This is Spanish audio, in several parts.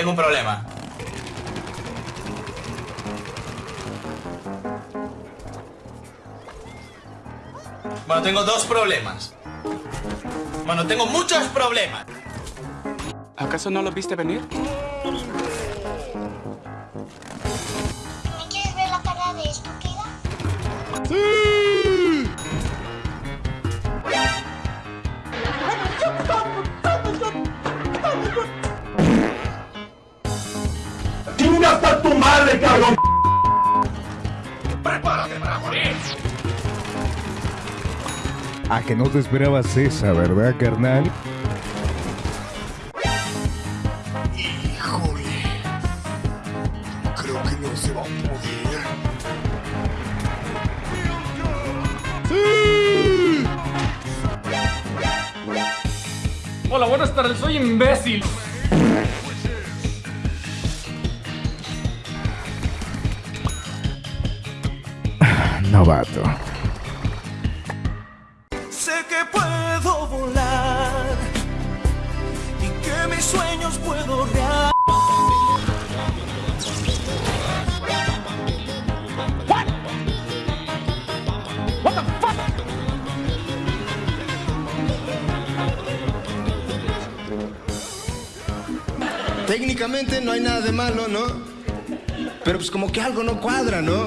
Tengo un problema. Bueno, tengo dos problemas. Bueno, tengo muchos problemas. ¿Acaso no lo viste venir? A que no te esperabas esa, ¿verdad, carnal? Híjole. Creo que no se va a poder. Hola, buenas tardes, soy imbécil. Novato. Sé que puedo volar y que mis sueños puedo realizar. Técnicamente no hay nada de malo, ¿no? Pero pues como que algo no cuadra, ¿no?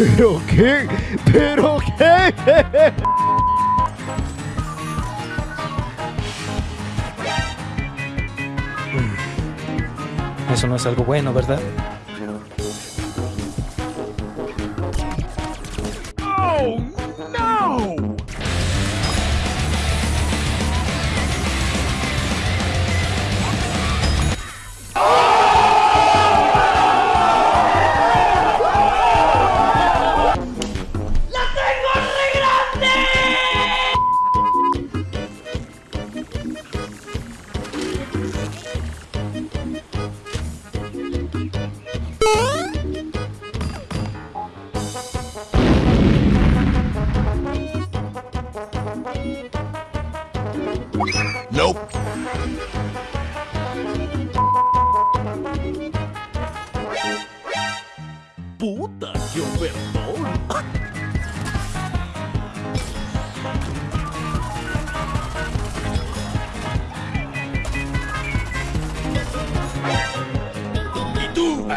¿Pero qué? ¿Pero qué? Eso no es algo bueno, ¿verdad?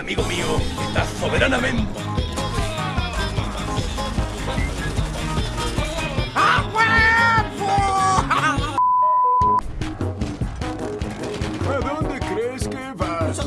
Amigo mío, estás soberanamente. ¿A dónde crees que vas?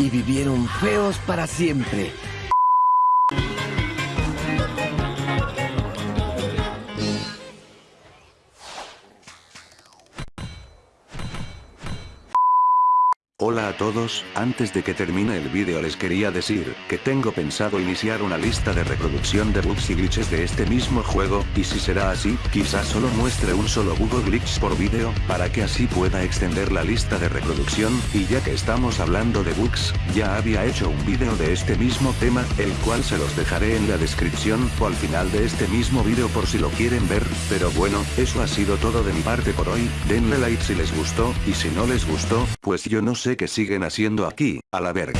Y vivieron feos para siempre. Hola a todos, antes de que termine el vídeo les quería decir, que tengo pensado iniciar una lista de reproducción de bugs y glitches de este mismo juego, y si será así, quizás solo muestre un solo bug o glitch por vídeo, para que así pueda extender la lista de reproducción, y ya que estamos hablando de bugs, ya había hecho un vídeo de este mismo tema, el cual se los dejaré en la descripción, o al final de este mismo vídeo por si lo quieren ver, pero bueno, eso ha sido todo de mi parte por hoy, denle like si les gustó, y si no les gustó, pues yo no sé qué siguen haciendo aquí, a la verga.